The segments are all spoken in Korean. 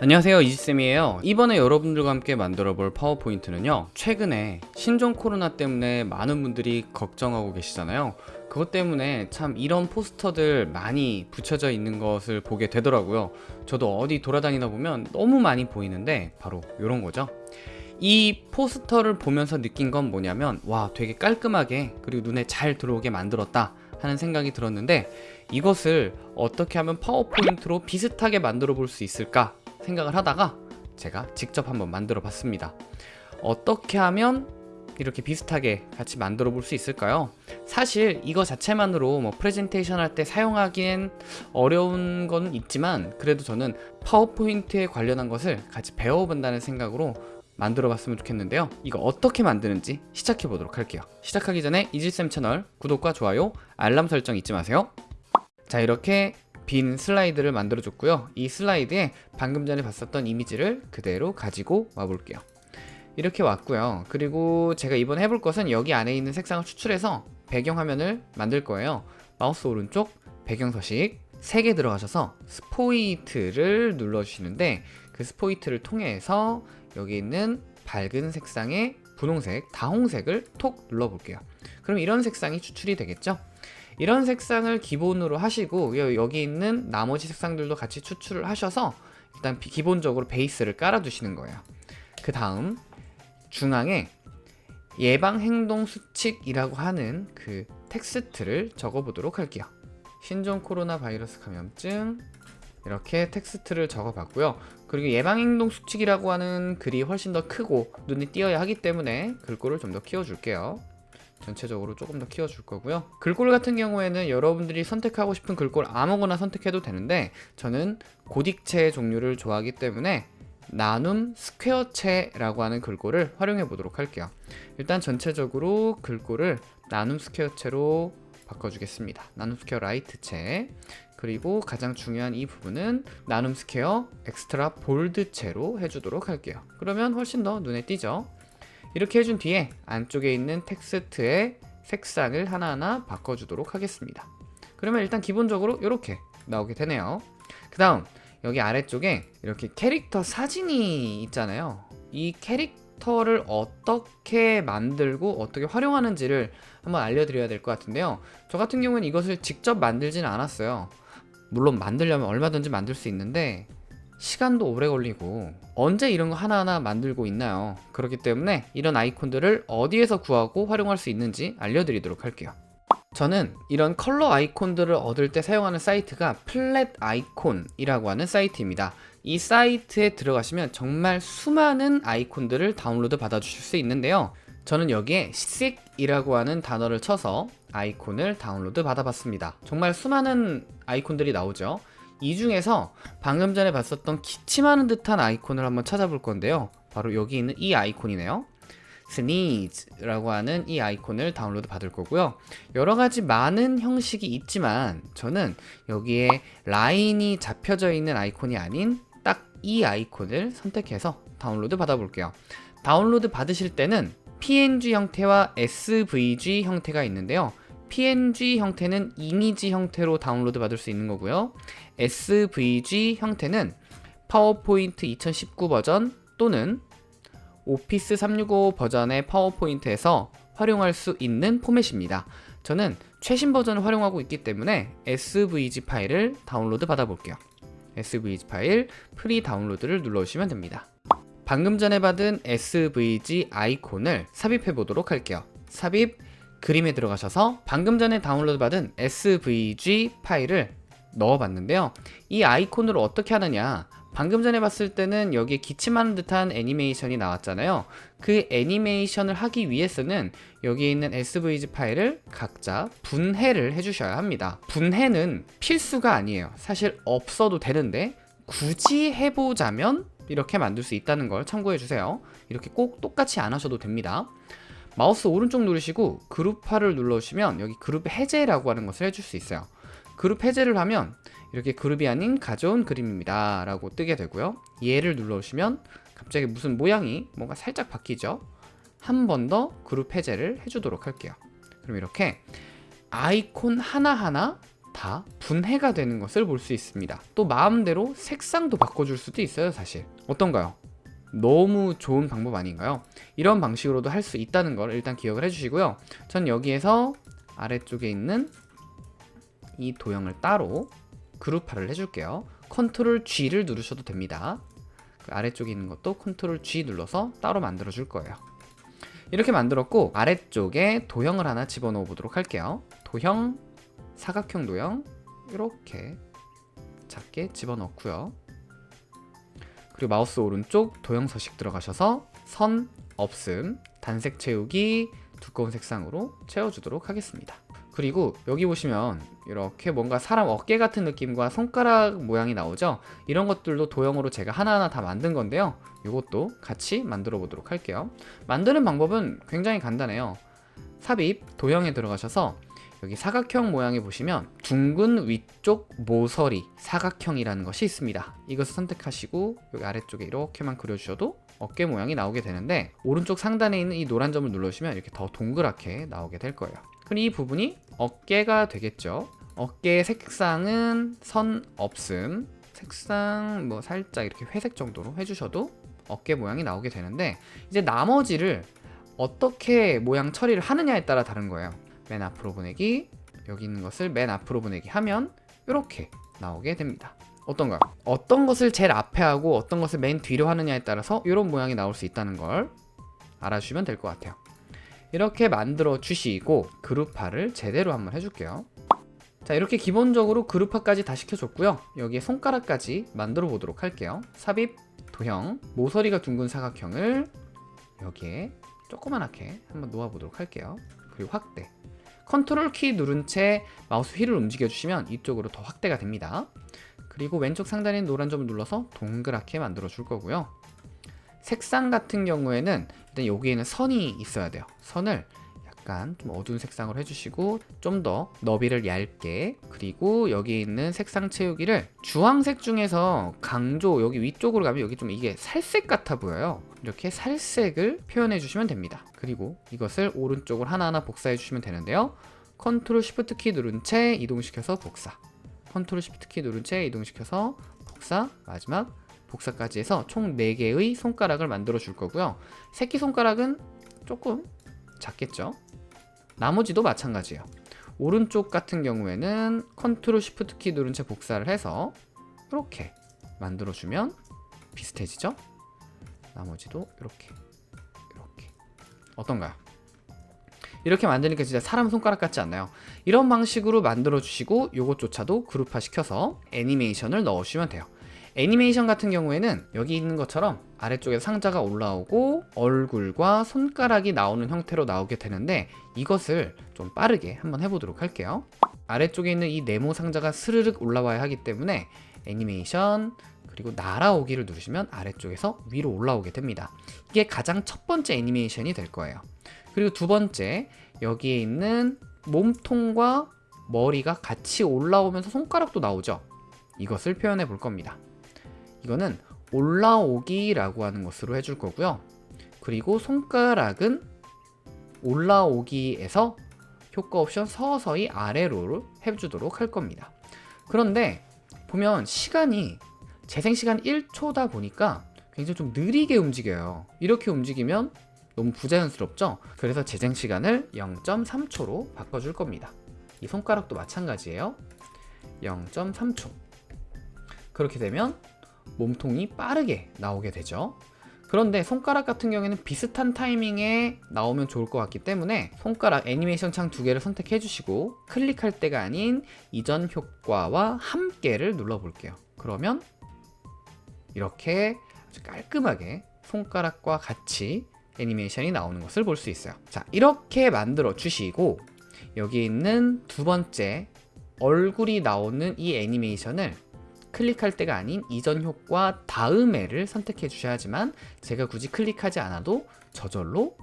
안녕하세요 이지쌤이에요. 이번에 여러분들과 함께 만들어 볼 파워포인트는요 최근에 신종 코로나 때문에 많은 분들이 걱정하고 계시잖아요. 그것 때문에 참 이런 포스터들 많이 붙여져 있는 것을 보게 되더라고요. 저도 어디 돌아다니다 보면 너무 많이 보이는데 바로 이런 거죠. 이 포스터를 보면서 느낀 건 뭐냐면 와 되게 깔끔하게 그리고 눈에 잘 들어오게 만들었다 하는 생각이 들었는데 이것을 어떻게 하면 파워포인트로 비슷하게 만들어 볼 수 있을까 생각을 하다가 제가 직접 한번 만들어 봤습니다. 어떻게 하면 이렇게 비슷하게 같이 만들어 볼 수 있을까요? 사실 이거 자체만으로 뭐 프레젠테이션 할 때 사용하기엔 어려운 건 있지만 그래도 저는 파워포인트에 관련한 것을 같이 배워본다는 생각으로 만들어 봤으면 좋겠는데요. 이거 어떻게 만드는지 시작해 보도록 할게요. 시작하기 전에 이질쌤 채널 구독과 좋아요 알람 설정 잊지 마세요. 자 이렇게 빈 슬라이드를 만들어 줬고요. 이 슬라이드에 방금 전에 봤었던 이미지를 그대로 가지고 와 볼게요. 이렇게 왔고요. 그리고 제가 이번에 해볼 것은 여기 안에 있는 색상을 추출해서 배경화면을 만들 거예요. 마우스 오른쪽 배경 서식 3개 들어가셔서 스포이트를 눌러주시는데 그 스포이트를 통해서 여기 있는 밝은 색상의 분홍색, 다홍색을 톡 눌러볼게요. 그럼 이런 색상이 추출이 되겠죠 이런 색상을 기본으로 하시고 여기 있는 나머지 색상들도 같이 추출을 하셔서 일단 기본적으로 베이스를 깔아 두시는 거예요. 그 다음 중앙에 예방행동 수칙이라고 하는 그 텍스트를 적어 보도록 할게요. 신종 코로나 바이러스 감염증 이렇게 텍스트를 적어 봤고요. 그리고 예방행동 수칙이라고 하는 글이 훨씬 더 크고 눈에 띄어야 하기 때문에 글꼴을 좀 더 키워 줄게요 전체적으로 조금 더 키워줄 거고요. 글꼴 같은 경우에는 여러분들이 선택하고 싶은 글꼴 아무거나 선택해도 되는데 저는 고딕체 종류를 좋아하기 때문에 나눔 스퀘어체라고 하는 글꼴을 활용해 보도록 할게요. 일단 전체적으로 글꼴을 나눔 스퀘어체로 바꿔주겠습니다. 나눔 스퀘어 Light체. 그리고 가장 중요한 이 부분은 나눔 스퀘어 Extra Bold체로 해주도록 할게요. 그러면 훨씬 더 눈에 띄죠 이렇게 해준 뒤에 안쪽에 있는 텍스트의 색상을 하나하나 바꿔주도록 하겠습니다. 그러면 일단 기본적으로 이렇게 나오게 되네요. 그 다음 여기 아래쪽에 이렇게 캐릭터 사진이 있잖아요. 이 캐릭터를 어떻게 만들고 어떻게 활용하는지를 한번 알려드려야 될 것 같은데요. 저 같은 경우는 이것을 직접 만들지는 않았어요. 물론 만들려면 얼마든지 만들 수 있는데 시간도 오래 걸리고 언제 이런 거 하나하나 만들고 있나요? 그렇기 때문에 이런 아이콘들을 어디에서 구하고 활용할 수 있는지 알려드리도록 할게요. 저는 이런 컬러 아이콘들을 얻을 때 사용하는 사이트가 플랫 아이콘이라고 하는 사이트입니다. 이 사이트에 들어가시면 정말 수많은 아이콘들을 다운로드 받아 주실 수 있는데요. 저는 여기에 sick이라고 하는 단어를 쳐서 아이콘을 다운로드 받아 봤습니다. 정말 수많은 아이콘들이 나오죠 이 중에서 방금 전에 봤었던 기침하는 듯한 아이콘을 한번 찾아볼 건데요. 바로 여기 있는 이 아이콘이네요. sneeze라고 하는 이 아이콘을 다운로드 받을 거고요. 여러가지 많은 형식이 있지만 저는 여기에 라인이 잡혀져 있는 아이콘이 아닌 딱 이 아이콘을 선택해서 다운로드 받아 볼게요. 다운로드 받으실 때는 png 형태와 svg 형태가 있는데요 png 형태는 이미지 형태로 다운로드 받을 수 있는 거고요. Svg 형태는 파워포인트 2019 버전 또는 오피스 365 버전의 파워포인트에서 활용할 수 있는 포맷입니다. 저는 최신 버전을 활용하고 있기 때문에 svg 파일을 다운로드 받아 볼게요. Svg 파일 free download를 눌러주시면 됩니다. 방금 전에 받은 svg 아이콘을 삽입해 보도록 할게요. 삽입 그림에 들어가셔서 방금 전에 다운로드 받은 svg 파일을 넣어봤는데요. 이 아이콘을 어떻게 하느냐? 방금 전에 봤을 때는 여기에 기침하는 듯한 애니메이션이 나왔잖아요. 그 애니메이션을 하기 위해서는 여기에 있는 svg 파일을 각자 분해를 해주셔야 합니다. 분해는 필수가 아니에요. 사실 없어도 되는데 굳이 해보자면 이렇게 만들 수 있다는 걸 참고해 주세요. 이렇게 꼭 똑같이 안 하셔도 됩니다 마우스 오른쪽 누르시고 그룹화를 눌러주시면 여기 그룹 해제라고 하는 것을 해줄 수 있어요. 그룹 해제를 하면 이렇게 그룹이 아닌 가져온 그림입니다. 라고 뜨게 되고요. 얘를 눌러주시면 갑자기 무슨 모양이 뭔가 살짝 바뀌죠? 한 번 더 그룹 해제를 해주도록 할게요. 그럼 이렇게 아이콘 하나하나 다 분해가 되는 것을 볼 수 있습니다. 또 마음대로 색상도 바꿔줄 수도 있어요 사실. 어떤가요? 너무 좋은 방법 아닌가요? 이런 방식으로도 할 수 있다는 걸 일단 기억을 해주시고요. 전 여기에서 아래쪽에 있는 이 도형을 따로 그룹화를 해줄게요. control G를 누르셔도 됩니다. 그 아래쪽에 있는 것도 control G 눌러서 따로 만들어 줄 거예요. 이렇게 만들었고 아래쪽에 도형을 하나 집어넣어 보도록 할게요. 도형 사각형 도형 이렇게 작게 집어넣고요 그리고 마우스 오른쪽 도형 서식 들어가셔서 선 없음 단색 채우기 두꺼운 색상으로 채워주도록 하겠습니다. 그리고 여기 보시면 이렇게 뭔가 사람 어깨 같은 느낌과 손가락 모양이 나오죠? 이런 것들도 도형으로 제가 하나하나 다 만든 건데요. 이것도 같이 만들어 보도록 할게요. 만드는 방법은 굉장히 간단해요. 삽입 도형에 들어가셔서 여기 사각형 모양에 보시면 둥근 위쪽 모서리 사각형이라는 것이 있습니다. 이것을 선택하시고 여기 아래쪽에 이렇게만 그려주셔도 어깨 모양이 나오게 되는데 오른쪽 상단에 있는 이 노란 점을 눌러주시면 이렇게 더 동그랗게 나오게 될 거예요. 그럼 이 부분이 어깨가 되겠죠? 어깨의 색상은 선 없음. 색상 뭐 살짝 이렇게 회색 정도로 해주셔도 어깨 모양이 나오게 되는데 이제 나머지를 어떻게 모양 처리를 하느냐에 따라 다른 거예요 맨 앞으로 보내기 여기 있는 것을 맨 앞으로 보내기 하면 이렇게 나오게 됩니다. 어떤가요? 어떤 것을 제일 앞에 하고 어떤 것을 맨 뒤로 하느냐에 따라서 이런 모양이 나올 수 있다는 걸 알아주시면 될 것 같아요. 이렇게 만들어 주시고 그룹화를 제대로 한번 해줄게요. 자 이렇게 기본적으로 그룹화까지 다 시켜줬고요. 여기에 손가락까지 만들어 보도록 할게요. 삽입 도형 모서리가 둥근 사각형을 여기에 조그만하게 한번 놓아 보도록 할게요. 그리고 확대 컨트롤 키 누른 채 마우스 휠을 움직여 주시면 이쪽으로 더 확대가 됩니다. 그리고 왼쪽 상단에 노란 점을 눌러서 동그랗게 만들어 줄 거고요. 색상 같은 경우에는 일단 여기에는 선이 있어야 돼요. 선을 약간 좀 어두운 색상으로 해주시고 좀 더 너비를 얇게 그리고 여기 있는 색상 채우기를 주황색 중에서 강조 여기 위쪽으로 가면 여기 좀 이게 살색 같아 보여요. 이렇게 살색을 표현해 주시면 됩니다. 그리고 이것을 오른쪽으로 하나하나 복사해 주시면 되는데요. 컨트롤 쉬프트 키 누른 채 이동시켜서 복사. 컨트롤 쉬프트 키 누른 채 이동시켜서 복사. 마지막 복사까지 해서 총 4개의 손가락을 만들어 줄 거고요. 새끼손가락은 조금 작겠죠 나머지도 마찬가지예요 오른쪽 같은 경우에는 컨트롤 쉬프트 키 누른 채 복사를 해서 이렇게 만들어 주면 비슷해지죠 나머지도 이렇게 이렇게 어떤가요? 이렇게 만드니까 진짜 사람 손가락 같지 않나요? 이런 방식으로 만들어 주시고 이것조차도 그룹화 시켜서 애니메이션을 넣어주시면 돼요 애니메이션 같은 경우에는 여기 있는 것처럼 아래쪽에 상자가 올라오고 얼굴과 손가락이 나오는 형태로 나오게 되는데 이것을 좀 빠르게 한번 해보도록 할게요. 아래쪽에 있는 이 네모 상자가 스르륵 올라와야 하기 때문에 애니메이션 그리고 날아오기를 누르시면 아래쪽에서 위로 올라오게 됩니다. 이게 가장 첫 번째 애니메이션이 될 거예요. 그리고 두 번째 여기에 있는 몸통과 머리가 같이 올라오면서 손가락도 나오죠. 이것을 표현해 볼 겁니다 이거는 올라오기 라고 하는 것으로 해줄 거고요. 그리고 손가락은 올라오기에서 효과 옵션 서서히 아래로 해주도록 할 겁니다. 그런데 보면 시간이 재생시간 1초다 보니까 굉장히 좀 느리게 움직여요. 이렇게 움직이면 너무 부자연스럽죠? 그래서 재생시간을 0.3초로 바꿔줄 겁니다. 이 손가락도 마찬가지예요. 0.3초. 그렇게 되면 몸통이 빠르게 나오게 되죠. 그런데 손가락 같은 경우에는 비슷한 타이밍에 나오면 좋을 것 같기 때문에 손가락 애니메이션 창 두 개를 선택해 주시고 클릭할 때가 아닌 이전 효과와 함께를 눌러 볼게요. 그러면 이렇게 아주 깔끔하게 손가락과 같이 애니메이션이 나오는 것을 볼 수 있어요. 자 이렇게 만들어 주시고 여기 있는 두 번째 얼굴이 나오는 이 애니메이션을 클릭할 때가 아닌 이전 효과 다음에를 선택해 주셔야지만 제가 굳이 클릭하지 않아도 저절로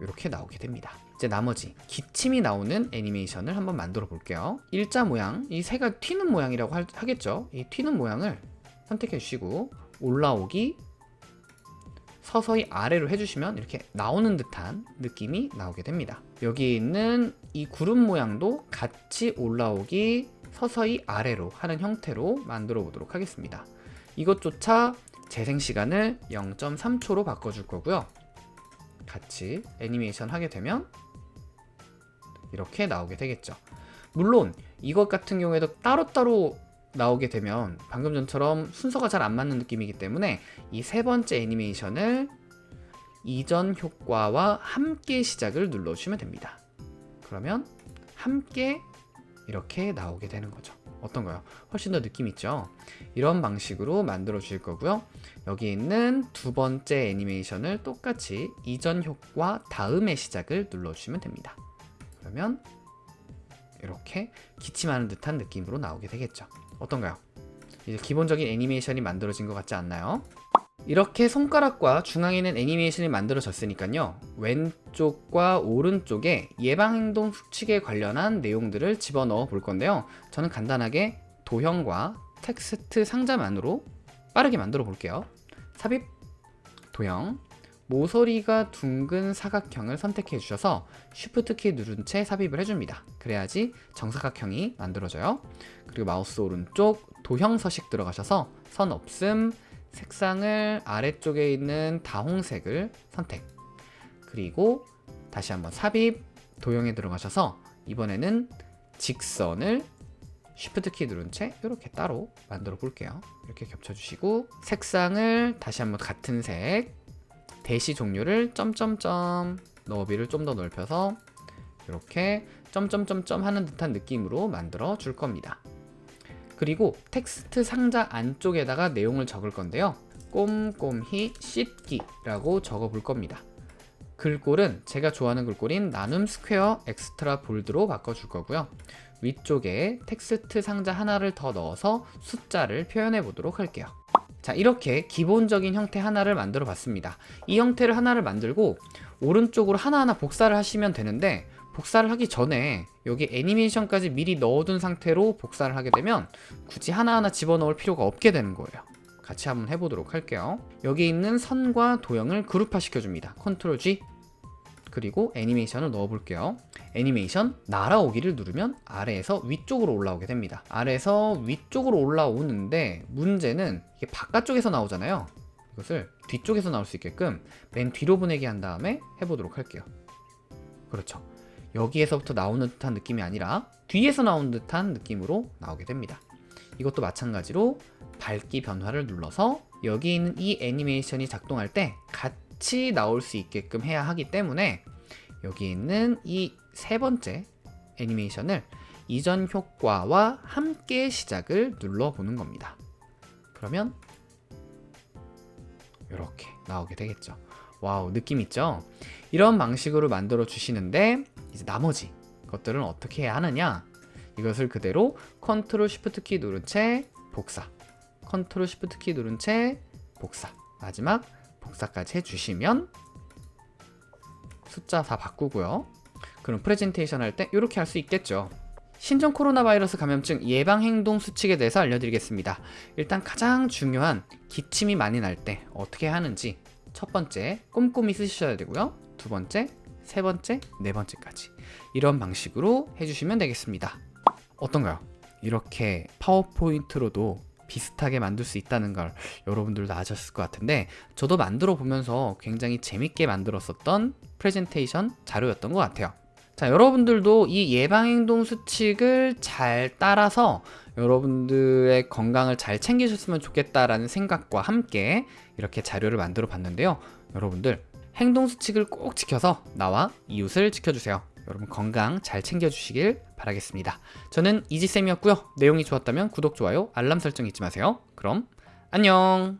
이렇게 나오게 됩니다. 이제 나머지 기침이 나오는 애니메이션을 한번 만들어 볼게요. 일자 모양 이 새가 튀는 모양이라고 하겠죠? 이 튀는 모양을 선택해 주시고 올라오기 서서히 아래로 해주시면 이렇게 나오는 듯한 느낌이 나오게 됩니다. 여기 있는 이 구름 모양도 같이 올라오기 서서히 아래로 하는 형태로 만들어 보도록 하겠습니다. 이것조차 재생 시간을 0.3초로 바꿔줄 거고요. 같이 애니메이션 하게 되면 이렇게 나오게 되겠죠. 물론 이것 같은 경우에도 따로따로 나오게 되면 방금 전처럼 순서가 잘 안 맞는 느낌이기 때문에 이 세 번째 애니메이션을 이전 효과와 함께 시작을 눌러주시면 됩니다. 그러면 함께 이렇게 나오게 되는 거죠. 어떤가요? 훨씬 더 느낌 있죠? 이런 방식으로 만들어 주실 거고요. 여기 있는 두 번째 애니메이션을 똑같이 이전 효과 다음의 시작을 눌러주시면 됩니다. 그러면 이렇게 기침하는 듯한 느낌으로 나오게 되겠죠. 어떤가요? 이제 기본적인 애니메이션이 만들어진 것 같지 않나요? 이렇게 손가락과 중앙에 있는 애니메이션이 만들어졌으니까요. 왼쪽과 오른쪽에 예방행동 수칙에 관련한 내용들을 집어넣어 볼 건데요. 저는 간단하게 도형과 텍스트 상자만으로 빠르게 만들어 볼게요. 삽입, 도형, 모서리가 둥근 사각형을 선택해 주셔서 Shift 키 누른 채 삽입을 해줍니다. 그래야지 정사각형이 만들어져요. 그리고 마우스 오른쪽 도형 서식 들어가셔서 선 없음, 색상을 아래쪽에 있는 다홍색을 선택. 그리고 다시 한번 삽입 도형에 들어가셔서 이번에는 직선을 Shift 키 누른 채 이렇게 따로 만들어 볼게요. 이렇게 겹쳐 주시고 색상을 다시 한번 같은 색 대시 종류를 점점점 너비를 좀 더 넓혀서 이렇게 점점점점 하는 듯한 느낌으로 만들어 줄 겁니다 그리고 텍스트 상자 안쪽에다가 내용을 적을 건데요. 꼼꼼히 씻기라고 적어 볼 겁니다. 글꼴은 제가 좋아하는 글꼴인 나눔 스퀘어 Extra Bold로 바꿔줄 거고요. 위쪽에 텍스트 상자 하나를 더 넣어서 숫자를 표현해 보도록 할게요. 자 이렇게 기본적인 형태 하나를 만들어 봤습니다. 이 형태를 하나를 만들고 오른쪽으로 하나하나 복사를 하시면 되는데 복사를 하기 전에 여기 애니메이션까지 미리 넣어둔 상태로 복사를 하게 되면 굳이 하나하나 집어넣을 필요가 없게 되는 거예요. 같이 한번 해보도록 할게요. 여기 있는 선과 도형을 그룹화 시켜줍니다. 컨트롤 G. 그리고 애니메이션을 넣어 볼게요. 애니메이션 날아오기를 누르면 아래에서 위쪽으로 올라오게 됩니다. 아래에서 위쪽으로 올라오는데 문제는 이게 바깥쪽에서 나오잖아요. 이것을 뒤쪽에서 나올 수 있게끔 맨 뒤로 보내게 한 다음에 해보도록 할게요. 그렇죠 여기에서부터 나오는 듯한 느낌이 아니라 뒤에서 나오는 듯한 느낌으로 나오게 됩니다. 이것도 마찬가지로 밝기 변화를 눌러서 여기 있는 이 애니메이션이 작동할 때 같이 나올 수 있게끔 해야 하기 때문에 여기 있는 이 세 번째 애니메이션을 이전 효과와 함께 시작을 눌러보는 겁니다. 그러면 이렇게 나오게 되겠죠. 와우 느낌 있죠? 이런 방식으로 만들어 주시는데 이제 나머지 것들은 어떻게 해야 하느냐? 이것을 그대로 컨트롤 쉬프트 키 누른 채 복사. 컨트롤 쉬프트 키 누른 채 복사. 마지막 복사까지 해주시면 숫자 다 바꾸고요. 그럼 프레젠테이션 할 때 이렇게 할 수 있겠죠. 신종 코로나 바이러스 감염증 예방 행동 수칙에 대해서 알려드리겠습니다. 일단 가장 중요한 기침이 많이 날 때 어떻게 하는지 첫 번째 꼼꼼히 쓰셔야 되고요. 두 번째 세 번째, 네 번째까지. 이런 방식으로 해주시면 되겠습니다. 어떤가요? 이렇게 파워포인트로도 비슷하게 만들 수 있다는 걸 여러분들도 아셨을 것 같은데 저도 만들어 보면서 굉장히 재밌게 만들었었던 프레젠테이션 자료였던 것 같아요. 자 여러분들도 이 예방행동 수칙을 잘 따라서 여러분들의 건강을 잘 챙기셨으면 좋겠다라는 생각과 함께 이렇게 자료를 만들어 봤는데요. 여러분들 행동 수칙을 꼭 지켜서 나와 이웃을 지켜주세요. 여러분 건강 잘 챙겨주시길 바라겠습니다. 저는 이지쌤이었고요. 내용이 좋았다면 구독, 좋아요, 알람 설정 잊지 마세요. 그럼 안녕